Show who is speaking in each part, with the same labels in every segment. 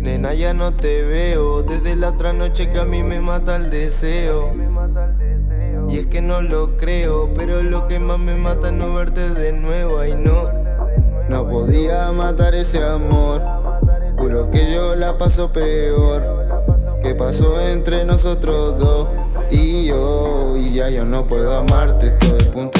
Speaker 1: Nena, ya no te veo desde la otra noche que a mí me mata el deseo. Y es que no lo creo, pero lo que más me mata es no verte de nuevo. Ay, no, no podía matar ese amor. Juro que yo la paso peor. ¿Qué pasó entre nosotros dos y yo? Y ya yo no puedo amarte, estoy punto y aparte.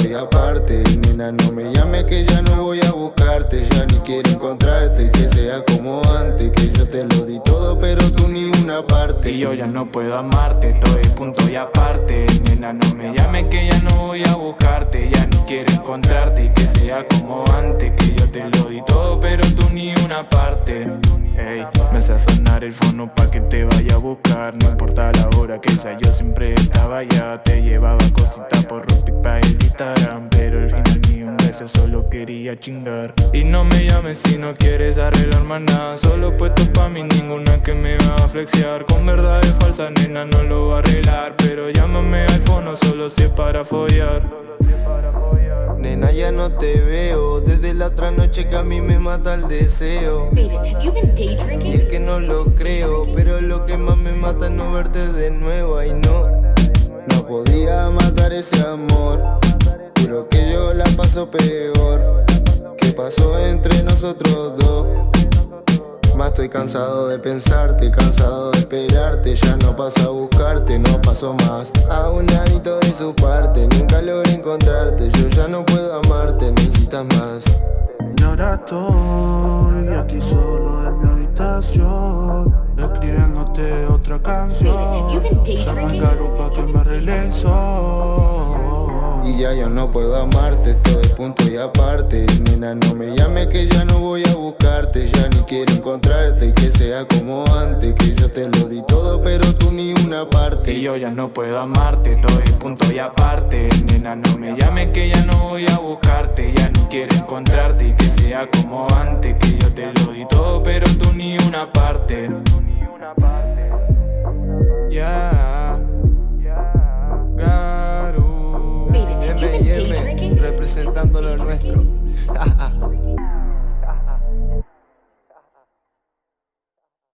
Speaker 1: Nena, no me llames que ya no voy a buscarte. Ya ni quiero encontrarte, que sea como antes. Que yo te lo di todo, pero tú ni una parte.
Speaker 2: Y yo ya no puedo amarte, estoy punto y aparte. Nena, no me llames que ya no voy a buscarte. Ya ni quiero encontrarte y que sea como antes. Que yo te lo di todo, pero tú ni una parte. Ey, me hace sonar el fono pa' que te vaya a buscar. No importa la hora que sea, yo siempre estaba allá. Te llevaba cositas por Rupic pa' el Instagram Pero al final ni un beso, solo quería chingar. Y no me llames si no quieres arreglar más nada. Solo puesto pa' mí, ninguna que me va a flexear. Con verdad es falsa, nena, no lo voy a arreglar. Pero llámame al fono, solo si es para follar
Speaker 1: Nena, ya no te veo desde la otra noche que a mí me mata el deseo. Y es que no lo creo, pero lo que más me mata es no verte de nuevo. Ay, no, no podía matar ese amor. Juro que yo la paso peor. ¿Qué pasó entre nosotros dos? Más estoy cansado de pensarte, cansado de esperarte Ya no paso a buscarte, no paso más. A un ladito de su parte, nunca logré encontrarte Yo ya no puedo amarte, necesitas más.
Speaker 3: Y ahora estoy aquí solo en mi habitación Escribiéndote otra canción. Llama al caro pa' que me arregle el sol
Speaker 1: Y ya yo no puedo amarte, estoy punto y aparte. Nena, no me llames que ya no voy a buscarte Ya ni quiero encontrarte que sea como antes Que yo te lo di todo pero tú ni una parte.
Speaker 2: Y yo ya no puedo amarte, estoy punto y aparte. Nena, no me llames que ya no voy a buscarte Ya no quiero encontrarte que sea como antes Que yo te lo di todo pero tú ni una parte. Ya representando lo nuestro.